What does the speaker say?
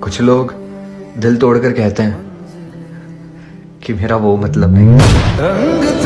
کچھ لوگ دل توڑ کر کہتے ہیں کہ میرا وہ مطلب نہیں